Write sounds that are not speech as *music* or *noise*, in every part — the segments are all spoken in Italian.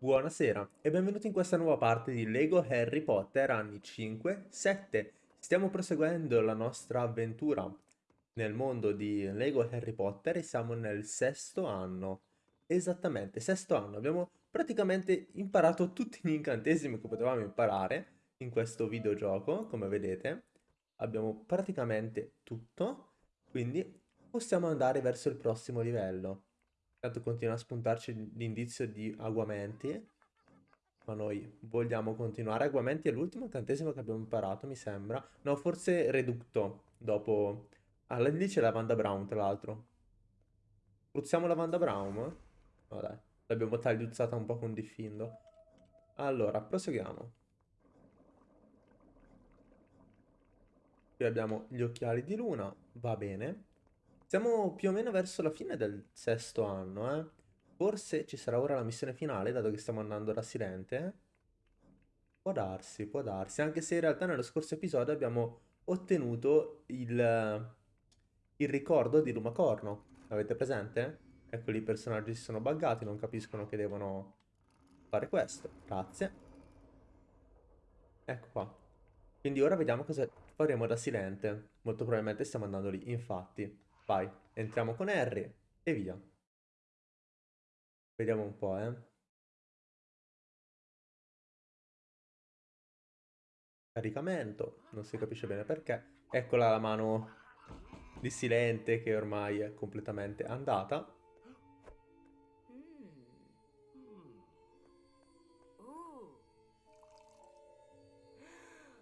Buonasera e benvenuti in questa nuova parte di Lego Harry Potter anni 5-7. Stiamo proseguendo la nostra avventura nel mondo di Lego Harry Potter e siamo nel sesto anno. Esattamente, sesto anno. Abbiamo praticamente imparato tutti gli incantesimi che potevamo imparare in questo videogioco, come vedete. Abbiamo praticamente tutto, quindi possiamo andare verso il prossimo livello. Intanto continua a spuntarci l'indizio di aguamenti. Ma noi vogliamo continuare. Aguamenti è l'ultimo incantesimo che abbiamo imparato, mi sembra. No, forse Reducto. Dopo... Ah, lì c'è la Brown, tra l'altro. Spruzziamo la Wanda Brown? Dai. L'abbiamo tagliuzzata un po' con Diffindo. Allora, proseguiamo. Qui abbiamo gli occhiali di luna. Va bene. Siamo più o meno verso la fine del sesto anno, eh. Forse ci sarà ora la missione finale, dato che stiamo andando da Silente. Può darsi, può darsi. Anche se in realtà nello scorso episodio abbiamo ottenuto il, il ricordo di Lumacorno. Avete presente? Ecco lì i personaggi si sono buggati, non capiscono che devono fare questo. Grazie. Ecco qua. Quindi ora vediamo cosa faremo da Silente. Molto probabilmente stiamo andando lì, infatti. Vai, entriamo con Harry e via. Vediamo un po', eh. Caricamento, non si capisce bene perché. Eccola la mano di Silente che ormai è completamente andata.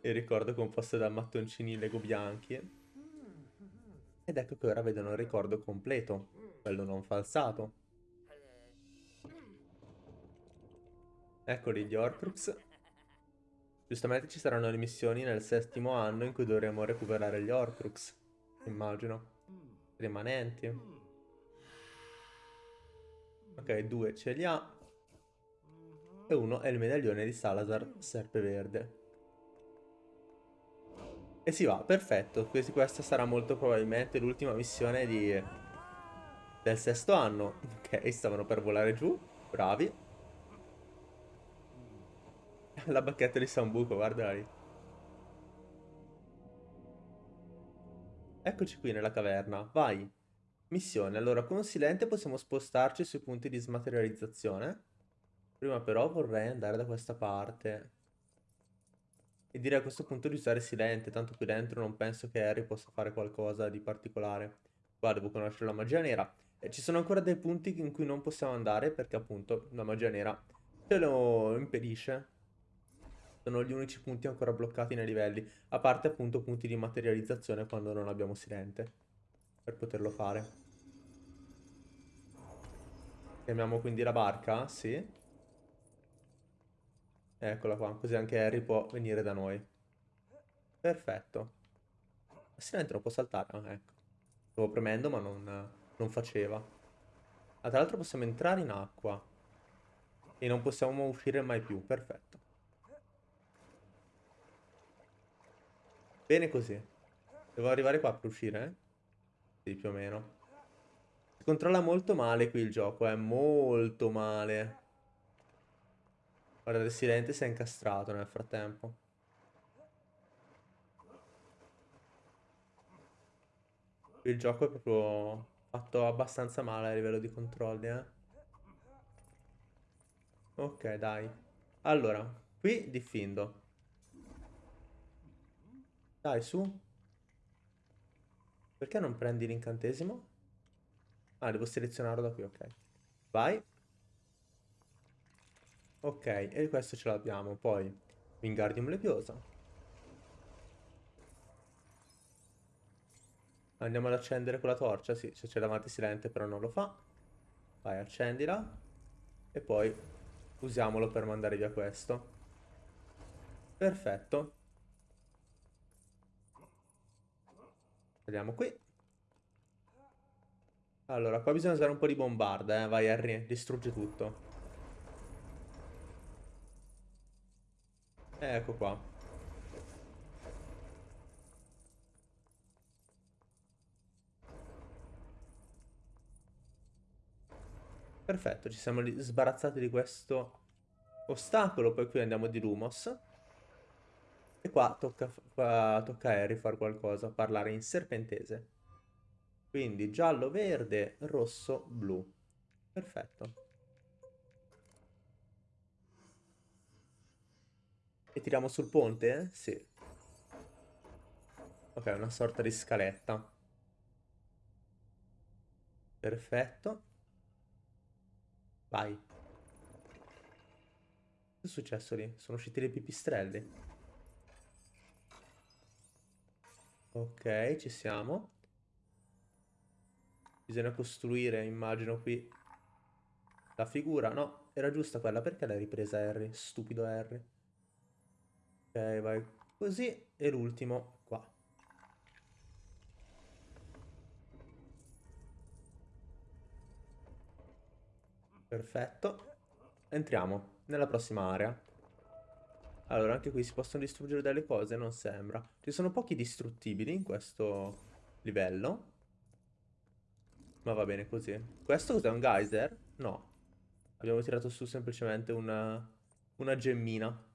Il ricordo composto da mattoncini Lego bianchi. Ed ecco che ora vedono il ricordo completo, quello non falsato. Eccoli gli Horcrux. Giustamente ci saranno le missioni nel settimo anno in cui dovremo recuperare gli Horcrux, immagino. Rimanenti. Ok, due ce li ha. E uno è il medaglione di Salazar Serpeverde. E si va, perfetto. Questa sarà molto probabilmente l'ultima missione di... del sesto anno. *laughs* Ok, stavano per volare giù. Bravi. La bacchetta di Sambuco, guarda lì. Eccoci qui nella caverna. Vai. Missione. Allora, con Silente possiamo spostarci sui punti di smaterializzazione. Prima però vorrei andare da questa parte. E direi a questo punto di usare Silente, tanto qui dentro non penso che Harry possa fare qualcosa di particolare. Qua devo conoscere la magia nera. E ci sono ancora dei punti in cui non possiamo andare perché appunto la magia nera ce lo impedisce. Sono gli unici punti ancora bloccati nei livelli, a parte appunto punti di materializzazione quando non abbiamo Silente, per poterlo fare. Chiamiamo quindi la barca, sì. Eccola qua, così anche Harry può venire da noi. Perfetto. Silente non può saltare, ah, ecco. Stavo premendo ma non, non faceva. Ah, tra l'altro possiamo entrare in acqua. E non possiamo uscire mai più, perfetto. Bene così. Devo arrivare qua per uscire, eh? Sì, più o meno. Si controlla molto male qui il gioco, è molto male. Guarda, il Silente si è incastrato nel frattempo. Il gioco è proprio fatto abbastanza male a livello di controlli, eh. Ok, dai. Allora, qui diffindo. Dai, su. Perché non prendi l'incantesimo? Ah, devo selezionarlo da qui, ok. Vai. Ok, e questo ce l'abbiamo. Poi, Wingardium Leviosa. Andiamo ad accendere con la torcia. Sì, se c'è davanti silente però non lo fa. Vai, accendila. E poi usiamolo per mandare via questo. Perfetto. Vediamo qui. Allora, qua bisogna usare un po' di bombarda, eh. Vai, Harry, distrugge tutto. Ecco qua. Perfetto, ci siamo sbarazzati di questo ostacolo, poi qui andiamo di Lumos. E qua tocca, qua tocca a Harry fare qualcosa, parlare in serpentese. Quindi giallo, verde, rosso, blu. Perfetto. E tiriamo sul ponte? Sì. Ok, una sorta di scaletta. Perfetto. Vai. Cosa è successo lì? Sono usciti dei pipistrelli. Ok, ci siamo. Bisogna costruire, immagino qui, la figura. No, era giusta quella. Perché l'hai ripresa Harry? Stupido Harry. Ok, vai così. E l'ultimo qua. Perfetto. Entriamo nella prossima area. Allora, anche qui si possono distruggere delle cose, non sembra. Ci sono pochi distruttibili in questo livello. Ma va bene così. Questo cos'è? Un geyser? No. Abbiamo tirato su semplicemente una, una gemmina.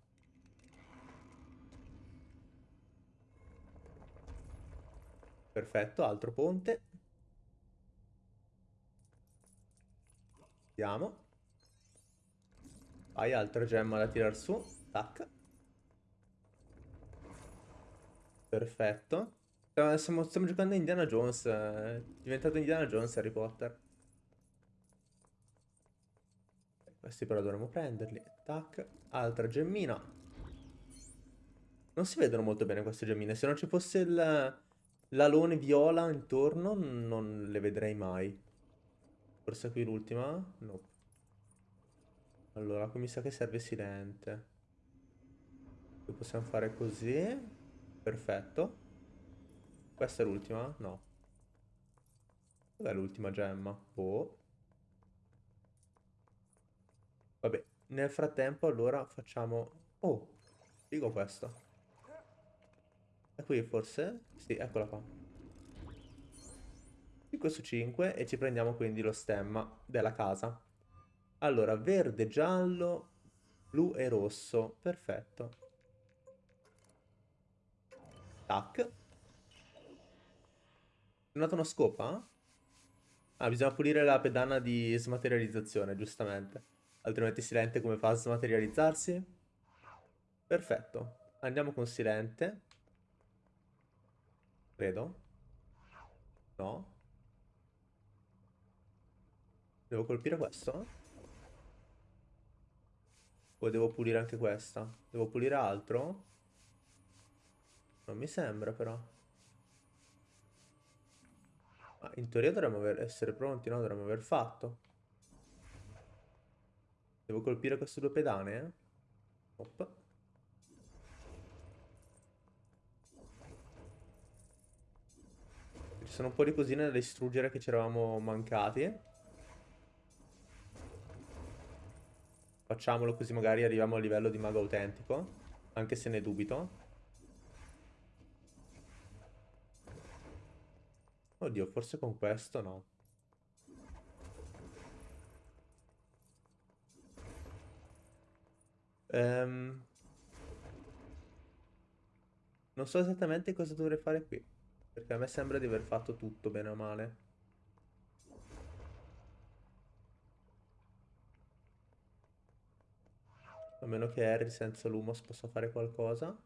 Perfetto, altro ponte. Vediamo. Hai altra gemma da tirar su. Tac. Perfetto. Stiamo, stiamo giocando Indiana Jones. È diventato Indiana Jones Harry Potter. Questi però dovremmo prenderli. Tac. Altra gemmina. Non si vedono molto bene queste gemmine. Se non ci fosse il l'alone viola intorno, non le vedrei mai. Forse qui l'ultima? No. Allora, qui mi sa che serve silente. Qui possiamo fare così. Perfetto. Questa è l'ultima? No. Dov'è l'ultima gemma? Oh. Vabbè, nel frattempo allora facciamo... Oh, dico questo. È qui forse? Sì, eccola qua. 5 su 5 e ci prendiamo quindi lo stemma della casa. Allora, verde, giallo, blu e rosso. Perfetto. Tac. È andata una scopa? Ah, bisogna pulire la pedana di smaterializzazione, giustamente. Altrimenti Silente come fa a smaterializzarsi? Perfetto. Andiamo con Silente. Credo. No. Devo colpire questo? O devo pulire anche questa? Devo pulire altro? Non mi sembra però. Ma in teoria dovremmo aver, essere pronti, no? Dovremmo aver fatto. Devo colpire queste due pedane, eh? Sono un po' di cosine da distruggere che ci eravamo mancati. Facciamolo così magari arriviamo al livello di mago autentico. Anche se ne dubito. Oddio, forse con questo no. Um, non so esattamente cosa dovrei fare qui. Perché a me sembra di aver fatto tutto bene o male. A meno che Harry senza Lumos possa fare qualcosa.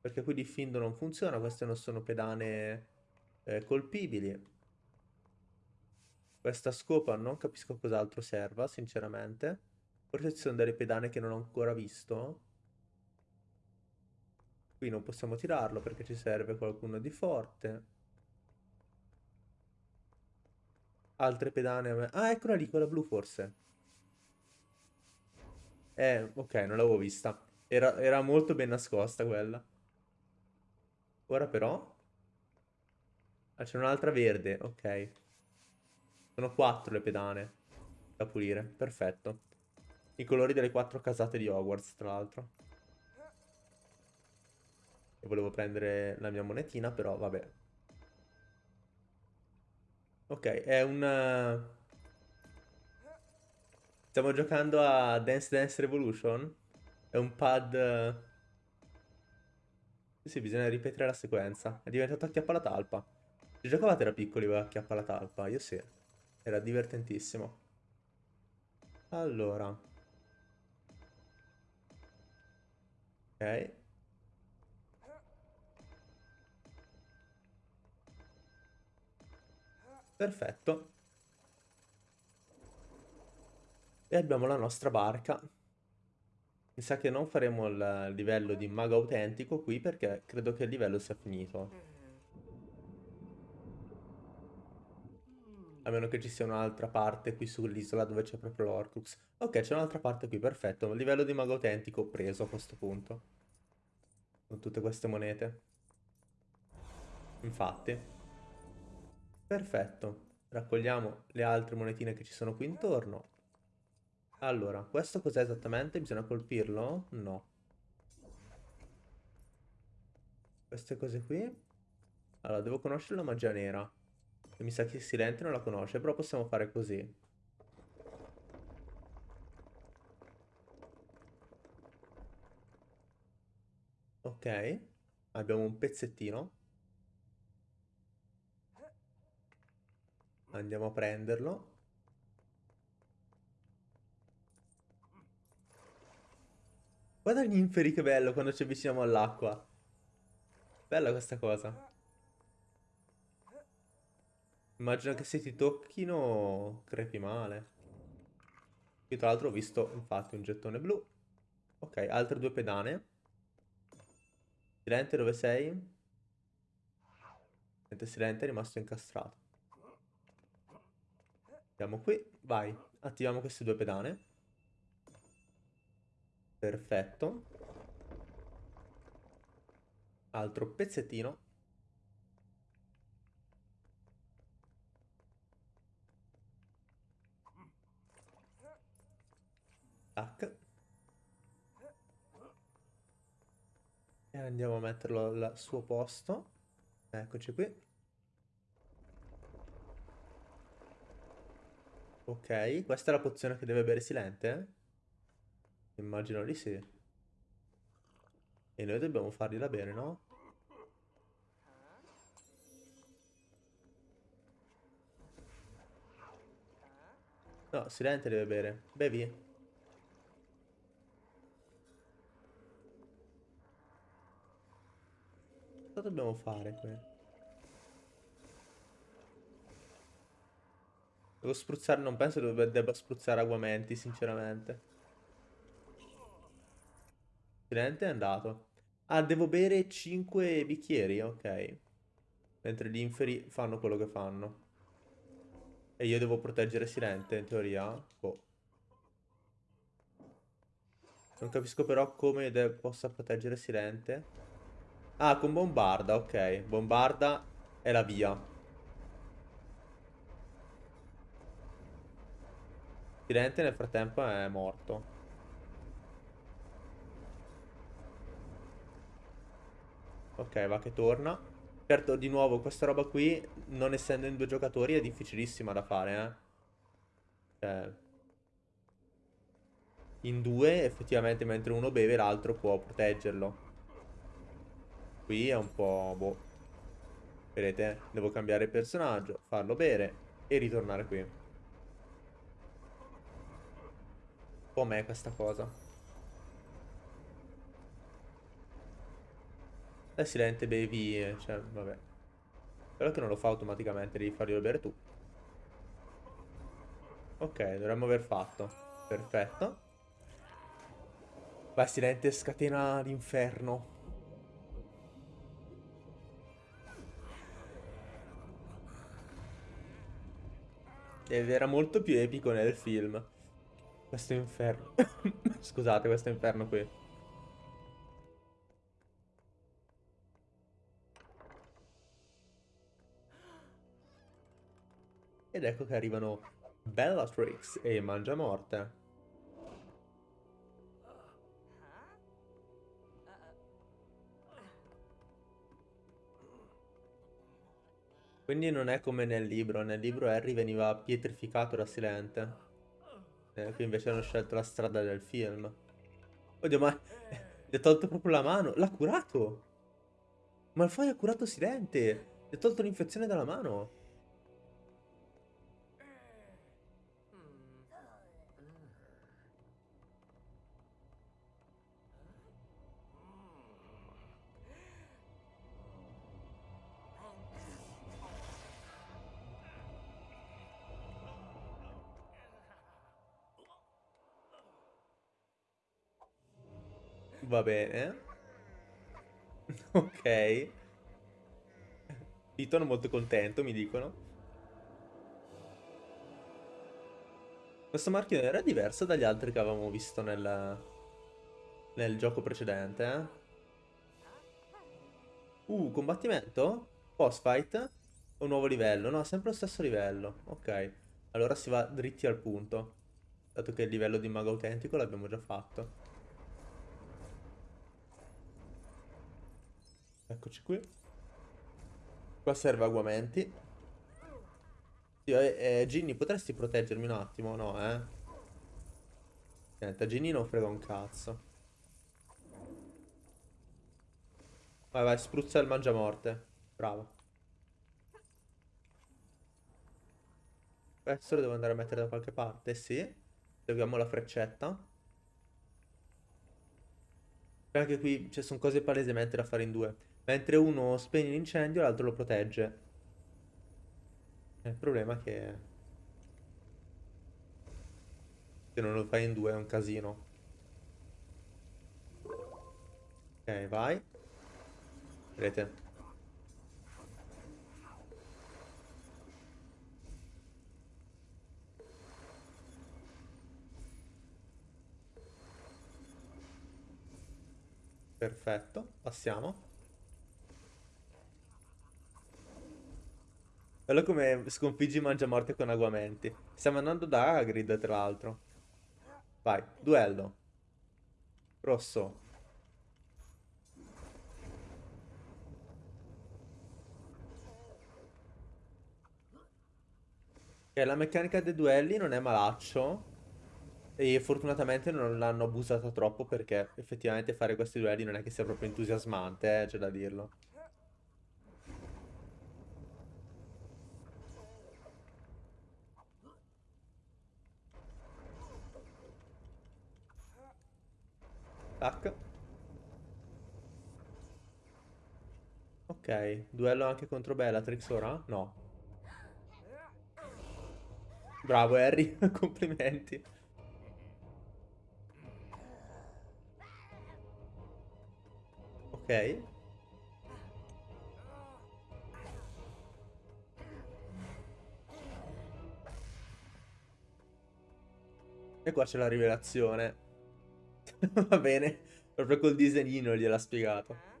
Perché qui di Findo non funziona, queste non sono pedane eh, colpibili. Questa scopa non capisco cos'altro serva, sinceramente. Forse ci sono delle pedane che non ho ancora visto. Qui non possiamo tirarlo perché ci serve qualcuno di forte. Altre pedane... Ah, eccola lì, quella blu forse. Eh, ok, non l'avevo vista. Era, era molto ben nascosta quella. Ora però... Ah, c'è un'altra verde, ok. Sono quattro le pedane da pulire, perfetto. I colori delle quattro casate di Hogwarts, tra l'altro. E volevo prendere la mia monetina, però vabbè. Ok, è un... Stiamo giocando a Dance Dance Revolution? È un pad... Sì, sì, bisogna ripetere la sequenza. È diventato acchiappa la talpa. Ci giocavate da piccoli a acchiappa la talpa? Io sì. Era divertentissimo. Allora. Ok. Perfetto. E abbiamo la nostra barca. Mi sa che non faremo il livello di mago autentico qui perché credo che il livello sia finito. A meno che ci sia un'altra parte qui sull'isola dove c'è proprio l'Orcrux. Ok, c'è un'altra parte qui, perfetto. Livello di mago autentico preso a questo punto. Con tutte queste monete. Infatti. Perfetto. Raccogliamo le altre monetine che ci sono qui intorno. Allora, questo cos'è esattamente? Bisogna colpirlo? No. Queste cose qui? Allora, devo conoscere la magia nera. E mi sa che Silente non la conosce, però possiamo fare così. Ok, abbiamo un pezzettino. Andiamo a prenderlo. Guarda gli inferi che bello quando ci avviciniamo all'acqua. Bella questa cosa. Immagino che se ti tocchino crepi male. Qui tra l'altro ho visto infatti un gettone blu. Ok, altre due pedane. Silente dove sei? Silente, Silente è rimasto incastrato. Andiamo qui, vai. Attiviamo queste due pedane. Perfetto. Altro pezzettino. Tac. E andiamo a metterlo al suo posto. Eccoci qui. Ok, questa è la pozione che deve bere Silente? Immagino di sì. E noi dobbiamo fargliela bere, no? No, Silente deve bere. Bevi. Cosa dobbiamo fare qui? Devo spruzzare, non penso che debba spruzzare aguamenti, sinceramente. Silente è andato. Ah, devo bere 5 bicchieri, ok. Mentre gli inferi fanno quello che fanno. E io devo proteggere Silente, in teoria. Boh. Non capisco però come possa proteggere Silente. Ah, con bombarda, ok. Bombarda è la via. Silente nel frattempo è morto. Ok, va che torna. Certo, di nuovo, questa roba qui, non essendo in due giocatori, è difficilissima da fare, eh. Cioè... In due, effettivamente, mentre uno beve, l'altro può proteggerlo. Qui è un po'... boh. Vedete? Devo cambiare personaggio, farlo bere e ritornare qui. Po' me questa cosa. È silente bevi, cioè, vabbè. Però che non lo fa automaticamente, devi farglielo bere tu. Ok, dovremmo aver fatto. Perfetto. Vai, silente, scatena l'inferno. Ed era molto più epico nel film. Questo inferno. *laughs* Scusate, questo inferno qui. Ed ecco che arrivano Bellatrix e Mangiamorte. Quindi non è come nel libro, nel libro Harry veniva pietrificato da Silente. Eh, qui invece hanno scelto la strada del film. Oddio, ma gli ha tolto proprio la mano. L'ha curato. Malfoy ha curato Silente. Gli ha tolto l'infezione dalla mano. Va bene. *laughs* Ok. Piton molto contento, mi dicono. Questo marchio era diverso dagli altri che avevamo visto nel, nel gioco precedente, eh? Uh, combattimento? Post fight? Un nuovo livello? No, sempre lo stesso livello. Ok. Allora si va dritti al punto. Dato che il livello di mago autentico l'abbiamo già fatto. Eccoci qui. Qua serve aguamenti. Io, eh, eh, Ginny, potresti proteggermi un attimo? No, eh? Niente, Ginny non frega un cazzo. Vai, vai, spruzza il mangiamorte. Bravo. Questo lo devo andare a mettere da qualche parte, sì. Seguiamo la freccetta. Anche qui ci sono cose palesemente da fare in due. Mentre uno spegne l'incendio, l'altro lo protegge. Il problema è che... Se non lo fai in due è un casino. Ok, vai. Vedete. Perfetto, passiamo. Bello come sconfiggi Mangiamorte con aguamenti. Stiamo andando da Hagrid, tra l'altro. Vai, duello. Rosso. Ok, la meccanica dei duelli non è malaccio. E fortunatamente non l'hanno abusata troppo perché effettivamente fare questi duelli non è che sia proprio entusiasmante, eh, c'è da dirlo. Tac. Ok, duello anche contro Bellatrix ora? No. Bravo Harry, *laughs* complimenti. Ok. E qua c'è la rivelazione. *laughs* Va bene, proprio col disegnino gliel'ha spiegato.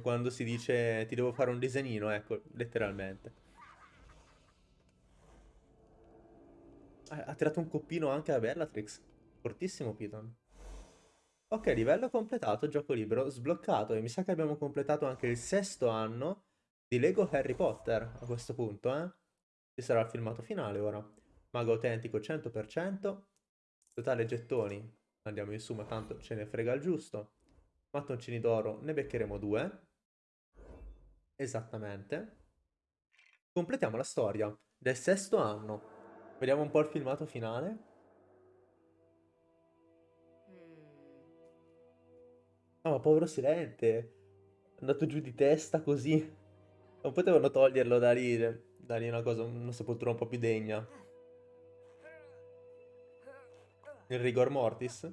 Quando si dice ti devo fare un disegnino, ecco, letteralmente. Ha tirato un coppino anche a Bellatrix. Fortissimo Piton. Ok, livello completato, gioco libero, sbloccato. E mi sa che abbiamo completato anche il sesto anno di Lego Harry Potter a questo punto, eh? Ci sarà il filmato finale ora. Mago autentico 100%. Totale gettoni. Andiamo in su, ma tanto ce ne frega il giusto. Mattoncini d'oro, ne beccheremo due. Esattamente. Completiamo la storia del sesto anno. Vediamo un po' il filmato finale. No, ma povero Silente. È andato giù di testa così. Non potevano toglierlo da lì. Da lì una cosa, una sepoltura un po' più degna. Il rigor mortis?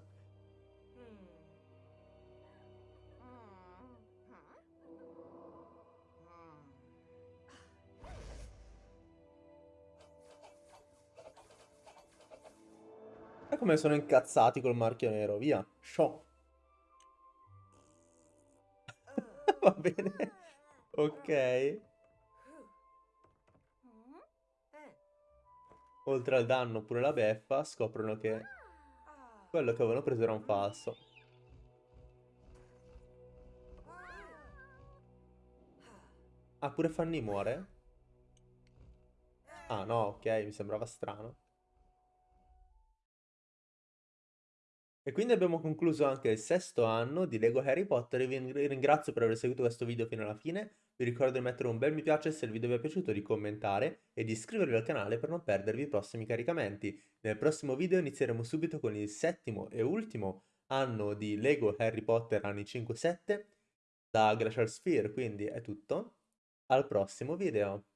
Guarda come sono incazzati col marchio nero, via. Show. *laughs* Va bene. Ok. Oltre al danno pure la beffa, scoprono che quello che avevano preso era un falso. Ah, pure Fanny muore? Ah no, ok, mi sembrava strano. E quindi abbiamo concluso anche il sesto anno di Lego Harry Potter e vi ringrazio per aver seguito questo video fino alla fine. Vi ricordo di mettere un bel mi piace se il video vi è piaciuto, di commentare e di iscrivervi al canale per non perdervi i prossimi caricamenti. Nel prossimo video inizieremo subito con il settimo e ultimo anno di Lego Harry Potter anni 5-7 da Glacial Sphere, quindi è tutto. Al prossimo video!